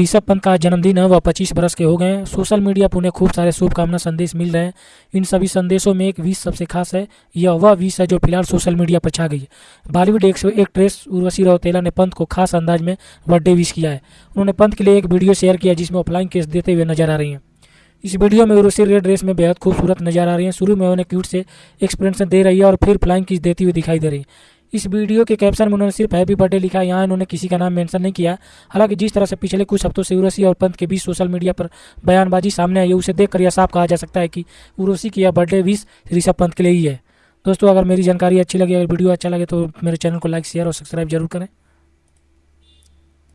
ऋषभ पंत का जन्मदिन है वह पच्चीस बरस के हो गए हैं। सोशल मीडिया पर उन्हें खूब सारे शुभकामना संदेश मिल रहे हैं। इन सभी संदेशों में एक विश सबसे खास है यह वह विश है जो फ़िलहाल सोशल मीडिया पर छा गई है। बॉलीवुड एक्ट्रेस उर्वशी रौतेला ने पंत को खास अंदाज में बर्थडे विश किया है। उन्होंने पंत के लिए एक वीडियो शेयर किया जिसमें ऑफलाइन केस देते हुए नज़र आ रही हैं। इस वीडियो में उर्वशी रेड ड्रेस में बेहद खूबसूरत नज़र आ रही है। शुरू में उन्हें क्यूट से एक्सप्रेशन दे रही है और फिर फ्लाइंग किस देती हुई दिखाई दे रही है। इस वीडियो के कैप्शन में उन्होंने सिर्फ़ हैप्पी बर्थडे लिखा यहाँ इन्होंने किसी का नाम मेंशन नहीं किया। हालाँकि जिस तरह से पिछले कुछ हफ्तों से उर्वशी और पंत के बीच सोशल मीडिया पर बयानबाजी सामने आई है, उसे देखकर यह साफ़ कहा जा सकता है कि उर्वशी की यह बर्थडे विश ऋषभ पंत के लिए ही है। दोस्तों, अगर मेरी जानकारी अच्छी लगी, अगर वीडियो अच्छा लगे तो मेरे चैनल को लाइक शेयर और सब्सक्राइब ज़रूर करें।